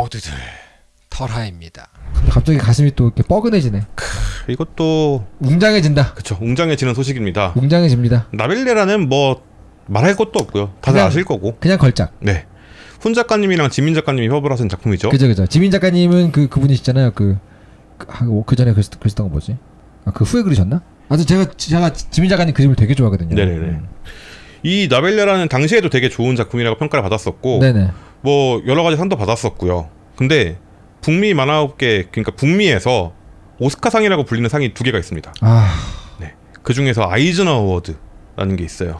모두들 털하입니다. 갑자기 가슴이 또 이렇게 뻐근해지네. 이것도 웅장해진다. 그쵸 웅장해지는 소식입니다. 웅장해집니다. 나벨레라는 뭐 말할 것도 없고요. 다들 그냥- 아실 거고. 그냥 걸작. 네. 훈 작가님이랑 지민 작가님이 협업을 하신 작품이죠. 그죠 그죠. 지민 작가님은 그 그분이시잖아요. 그 그, 아, 그 전에 글, 글 쓰던 거 뭐지? 아 그 후에 그리셨나? 아무튼 제가 제가 지민 작가님 그림을 되게 좋아하거든요. 네네네. 음. 이 나벨레라는 당시에도 되게 좋은 작품이라고 평가를 받았었고 네네. 뭐 여러 가지 상도 받았었고요. 근데 북미 만화업계 그러니까 북미에서 오스카상이라고 불리는 상이 두 개가 있습니다. 아, 그 중에서 아이즈너 어워드라는 게 있어요.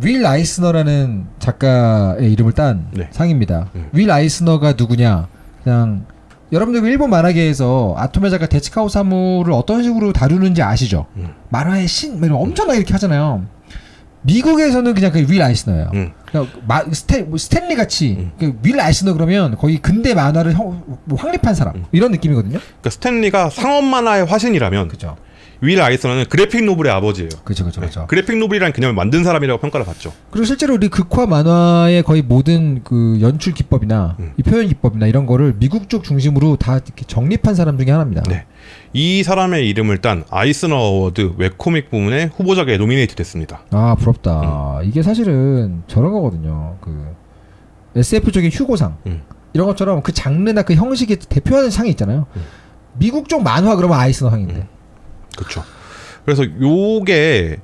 윌 아이스너라는 작가의 이름을 딴 네. 상입니다. 음. 윌 아이스너가 누구냐? 그냥 여러분들 일본 만화계에서 아토메 작가 데치카오 사무를 어떤 식으로 다루는지 아시죠? 음. 만화의 신, 뭐 이런 엄청나게 이렇게 하잖아요. 미국에서는 그냥 그 윌 아이스너예요. 음. 그냥 마, 스테, 뭐 스탠리 같이 음. 그 윌 아이스너 그러면 거의 근대 만화를 형, 뭐 확립한 사람 음. 이런 느낌이거든요. 그러니까 스탠리가 상업 만화의 화신이라면 그죠, 윌 아이스너는 그래픽 노블의 아버지예요. 그죠, 그죠, 네. 그죠. 그래픽 노블이라는 개념을 만든 사람이라고 평가를 받죠. 그리고 실제로 우리 극화 만화의 거의 모든 그 연출 기법이나 음. 이 표현 기법이나 이런 거를 미국 쪽 중심으로 다 이렇게 정립한 사람 중에 하나입니다. 네. 이 사람의 이름을 딴 아이스너 어워드 웹코믹 부문의 후보작에 노미네이트 됐습니다. 아 부럽다. 이게 사실은 저런 거거든요. 그 SF 쪽의 휴고상 음. 이런 것처럼 그 장르나 그 형식이 대표하는 상이 있잖아요. 음. 미국 쪽 만화 그러면 아이스너 상인데. 음. 그렇죠. 그래서 요게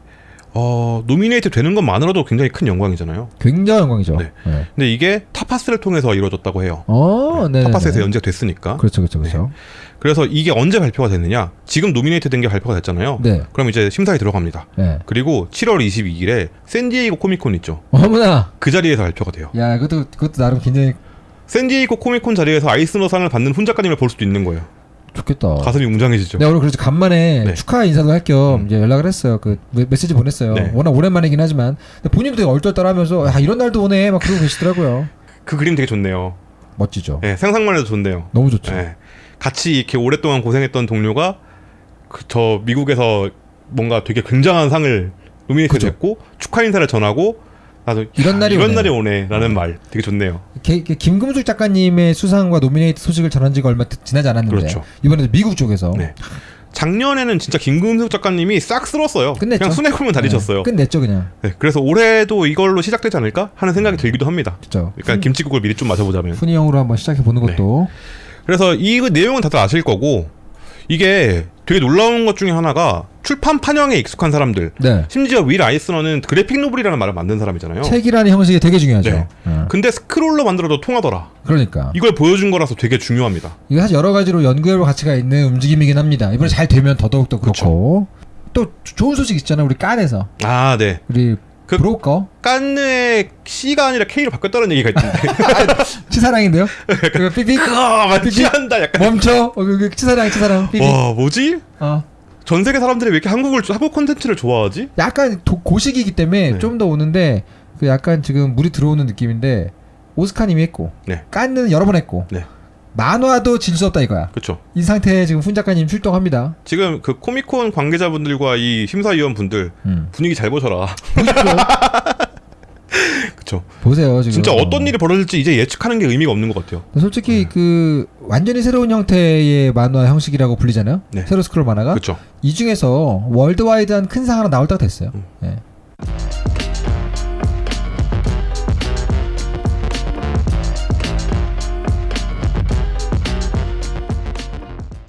어, 노미네이트 되는 것만으로도 굉장히 큰 영광이잖아요. 굉장히 영광이죠. 네. 네. 근데 이게 타파스를 통해서 이루어졌다고 해요. 어, 네. 타파스에서 연재가 됐으니까. 그렇죠, 그렇죠, 그렇죠. 그래서 이게 언제 발표가 됐느냐? 지금 노미네이트 된 게 발표가 됐잖아요. 네, 그럼 이제 심사에 들어갑니다. 네. 그리고 7월 22일에 샌디에이고 코미콘 있죠. 어머나. 그 자리에서 발표가 돼요. 야, 그것도 그것도 나름 굉장히 샌디에이고 코미콘 자리에서 아이스너상을 받는 훈 작가님을 볼 수도 있는 거예요. 좋겠다. 가슴이 웅장해지죠. 내가 오늘 그래서 간만에 네. 축하 인사도 할겸 음. 이제 연락을 했어요. 그 메- 메시지 보냈어요. 네. 워낙 오랜만이긴 하지만 본인도 되게 얼떨떨하면서 아 이런 날도 오네 막 그러고 계시더라고요. 그 그림 되게 좋네요. 멋지죠. 예, 상상만 해도 좋네요. 너무 좋죠. 예. 같이 이렇게 오랫동안 고생했던 동료가 그, 저 미국에서 뭔가 되게 굉장한 상을 노미네이트 그죠. 됐고 축하 인사를 전하고 나도 이런 야, 날이 이런 오네. 날이 오네라는 말 되게 좋네요. 게- 게- 김금숙 작가님의 수상과 노미네이트 소식을 전한 지가 얼마 드- 지나지 않았는데 그렇죠. 이번에도 미국 쪽에서 네. 작년에는 진짜 김금숙 작가님이 싹 쓸었어요. 끝냈죠. 그냥 순회골만 다니셨어요. 네, 끝냈죠 그냥. 네, 그래서 올해도 이걸로 시작되지 않을까 하는 생각이 들기도 합니다. 진짜. 그러니까 김치국을 미리 좀 마셔보자면. 훈이형으로 한번 시작해 보는 네. 것도 그래서 이 내용은 다들 아실 거고 이게 되게 놀라운 것 중에 하나가 출판 판형에 익숙한 사람들 네. 심지어 윌 아이스너는 그래픽 노블이라는 말을 만든 사람이잖아요. 책이라는 형식이 되게 중요하죠. 네. 어. 근데 스크롤로 만들어도 통하더라. 그러니까 이걸 보여준 거라서 되게 중요합니다. 이게 사실 여러 가지로 연구해볼 가치가 있는 움직임이긴 합니다. 이번에 잘 되면 더더욱 더 그렇고 또 좋은 소식 있잖아요. 우리 깐에서 아, 네. 우리 그- 브로커 깐느의 C가 아니라 K로 바뀌었다는 얘기가 있던데. 치사랑인데요. 그 삐삐 아, 맞지 않다. 약간. 멈춰. 어, 그, 그 치사랑 치사랑 삐삐. 와, 뭐지? 어. 전 세계 사람들이 왜 이렇게 한국을 한국 콘텐츠를 좋아하지? 약간 도, 고식이기 때문에 네. 좀더 오는데 그 약간 지금 물이 들어오는 느낌인데 오스카님이 했고 네. 깐는 여러 번 했고 네. 만화도 질 수 없다 이거야. 그렇죠. 이 상태에 지금 훈 작가님 출동합니다. 지금 그 코미콘 관계자분들과 이 심사위원 분들 음. 분위기 잘 보셔라. 그렇죠. 보세요 지금. 진짜 어떤 일이 벌어질지 이제 예측하는 게 의미가 없는 것 같아요. 솔직히 그 완전히 새로운 형태의 만화 형식이라고 불리잖아요. 네. 세로 스크롤 만화가 그렇죠. 이 중에서 월드와이드한 큰 상 하나 나올 때가 됐어요. 음. 예.